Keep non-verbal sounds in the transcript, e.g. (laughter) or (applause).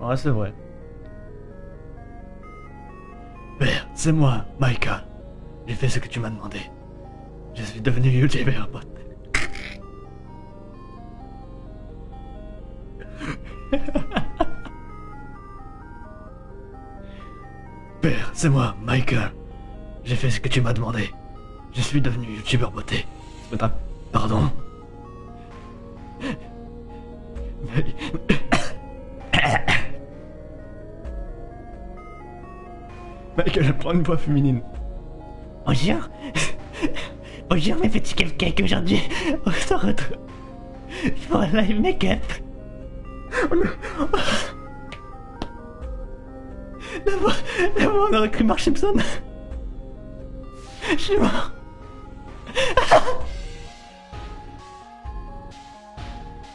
Ouais, c'est vrai. Père, c'est moi, Michael. J'ai fait ce que tu m'as demandé. Je suis devenu YouTuber bot. (laughs) Père, c'est moi, Michael. J'ai fait ce que tu m'as demandé. Je suis devenu youtubeur beauté. C'est (laughs) Pardon. Michael, prend une voix féminine. Bonjour. Bonjour mes petits cupcakes aujourd'hui. On se retrouve pour un live make-up. D'abord, d'abord on aurait cru Mark Simpson. Je suis mort.